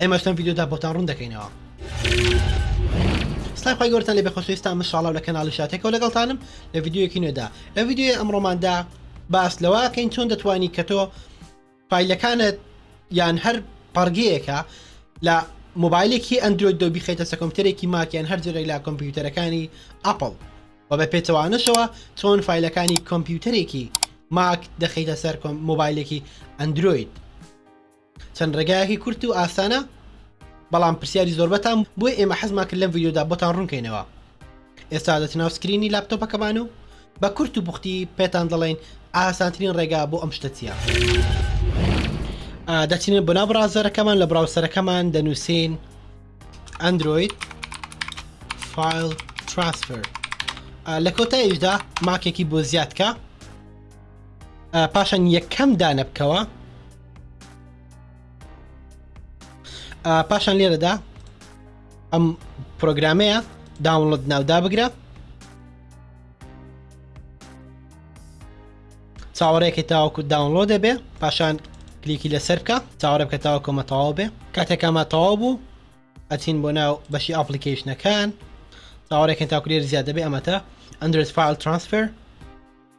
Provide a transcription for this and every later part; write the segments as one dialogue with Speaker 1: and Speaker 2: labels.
Speaker 1: ئێمەش لەم ڤیدیۆدا بۆتان ڕوون دەکەینەوە. سڵاوی خوای گەورەتان لێ بێ خۆشەویستان من شاڵاو لە کەناڵی شاتێکەوە لەگەڵتانم لە ڤیدیۆیەکی نوێدا لە ڤیدیۆی ئەمڕۆماندا باس لەوە کەین چۆن دەتوانی کە تۆ فیلەکانت یان هەر پەڕگەیەکە لە مۆبایلێکی ئەندروۆید دۆ بیخێتە سە کۆمپیوتەرێکی ماکیان هەر جۆرێک لە کۆمپیوتەرەکانی ئەپل و بە پێچەوانەشەوە چۆن فیلەکانی کۆمپیوتەرێکی ماک دەخیتە سەر مۆبایلێکی ئەندروۆید چەند ڕێگایەکی کورت و ئاسانە بەڵام پرسیاری زۆربەتان بۆیە ئێمە حەزمان کرد لەم ڤیدیۆدا بۆتان ڕوونکەینەوە ئێستا دەچنە ناو سکرینی لاپتۆپەکەمان و بە کورت و پوختی پێتان دەڵێین ئاسانترین ڕێگا بۆ ئەم شتە چیە دەچینە بۆ ناو بڕازەرەکەمان لە بڕاوسەرەکەمان دەنووسین ئەندروید فایل ترانسفەر لە کۆتاییشدا ماکێکی بۆ زیادکە پاشان یەکەم دانە بکەوە پاشان لێرەدا ئەم پرۆگرامەیە داونڵد ناودا بگرە چاوەڕێکی تاوەکو داونلۆ دەبێ پاشان کلیکی لەسەر بکە چاوەڕێ بکە تاوە کۆمە تەواو بێ کاتێکمە تەواو بوو ئەچین بۆ ناو بەشی ئاپلیکیشنەکان چاوەڕێکن تاکرێر زیاد دەبێ ئەمەتە ئەندرس فیل ترانسفەر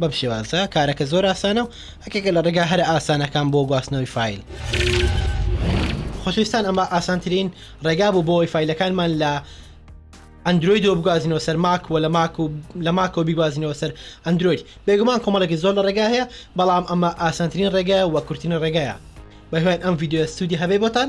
Speaker 1: بەم شێوازە کارەکە زۆر ئاسانە و هەکێکە لە ڕێگا هەرە ئاسانەکان بۆ گواستنەوەی فیل. خۆشویستان ئەمە ئاسانترین ڕێگا بوو بۆی فیلەکانمان لە ئەندرویدەوە بگوازینەوە سەر ماک و لە ماک و لە ماکەوە بیگوازینەوە سەر ئەندروید بێگومان کۆمەڵێکی زۆر لە ڕێگا هەیە بەڵام ئەمە ئاسانترین ڕێگایە وە کورتترین ڕێگایە بەهوێن ئەم یددیو سوودی هەبێ بۆتان